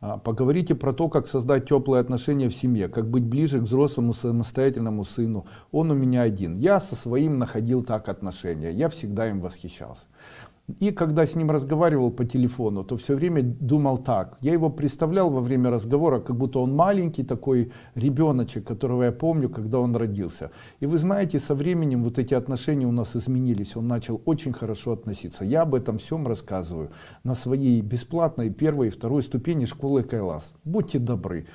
А, Поговорите про то, как создать теплые отношения в семье, как быть ближе к взрослому самостоятельному сыну. Он у меня один. Я со своим находил так отношения. Я всегда им восхищался. И когда с ним разговаривал по телефону, то все время думал так. Я его представлял во время разговора, как будто он маленький такой ребеночек, которого я помню, когда он родился. И вы знаете, со временем вот эти отношения у нас изменились. Он начал очень хорошо относиться. Я об этом всем рассказываю на своей бесплатной первой и второй ступени школы Кайлас. Будьте добры.